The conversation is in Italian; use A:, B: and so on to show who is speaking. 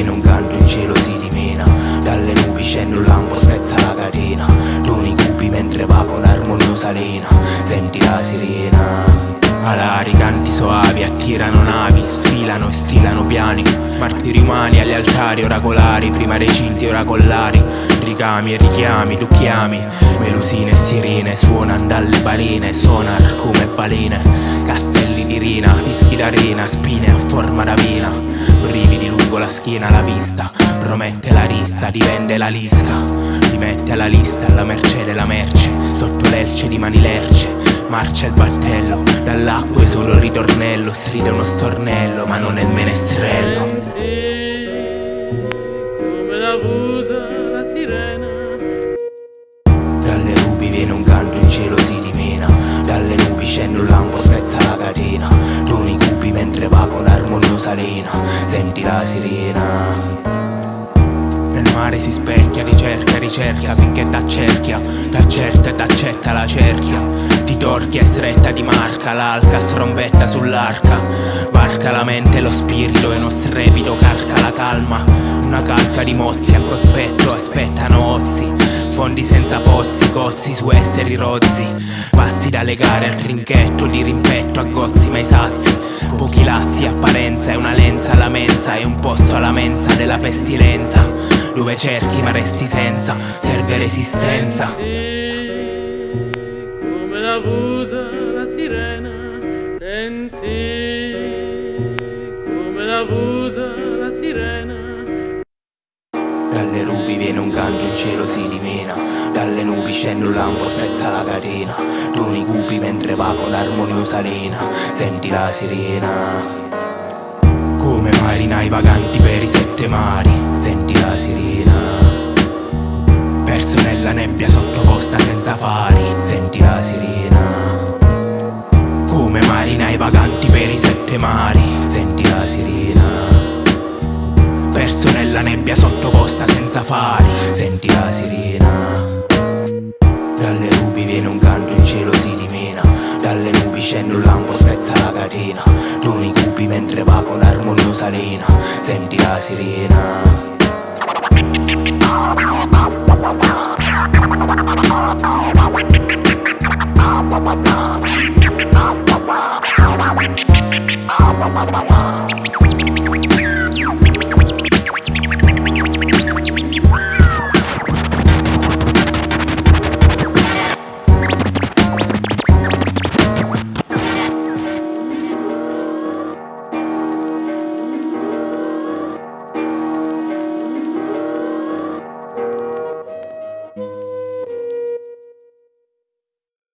A: sereno Un canto in cielo si dimena. Dalle nubi scende un lampo spezza la catena. Toni cupi mentre vago un'armoniosa lena. Senti la sirena. Alari, canti soavi, attirano navi, sfilano e stilano piani. Martiri umani agli altari oracolari, prima recinti oracolari Ricami e richiami, tu chiami. Melusine e sirene, suonan dalle balene, sonar come balene. Castelli di rina, fischi d'arena, spine a forma d'avena. Brividi lungo la schiena, la vista, promette la rista, divende la lisca Ti mette alla lista, alla merce della merce, sotto l'elce di mani lerce Marcia il battello, dall'acqua è solo il ritornello Stride uno stornello, ma non è il menestrello. Come la busa la sirena. Dalle rupi viene un canto, in cielo si dimena Dalle nubi scende un lampo, lena Senti la sirena. Nel mare si specchia, ricerca, ricerca finché t'accerchia T'accerta e t'accetta la cerchia. Ti torchia e stretta di marca L'alca strombetta sull'arca. Varca la mente e lo spirito e uno strepito carca la calma. Una calca di mozzi a cospetto aspettano ozzi Fondi senza pozzi, cozzi su esseri rozzi. Pazzi da legare al trinchetto di rimpetto a gozzi mai sazi Pochi lazzi, apparenza e una lenza alla mensa E un posto alla mensa della pestilenza. Dove cerchi ma resti senza, serve resistenza Come la busa la sirena Senti. Come la busa dalle rupi viene un canto, in cielo si dimena Dalle nubi scende un lampo, spezza la catena. Toni cupi mentre va con armoniosa lena Senti la sirena. Come marinai vaganti per i sette mari. Senti la sirena. Perso nella nebbia sottoposta senza fari. Senti la sirena. Come marinai vaganti per i sette mari nella nebbia sotto costa senza fari. Senti la sirena Dalle nubi viene un canto, in cielo si dimena. Dalle nubi scende un lampo, spezza la catena. Toni cupi mentre va con armoniosa lena Senti la sirena.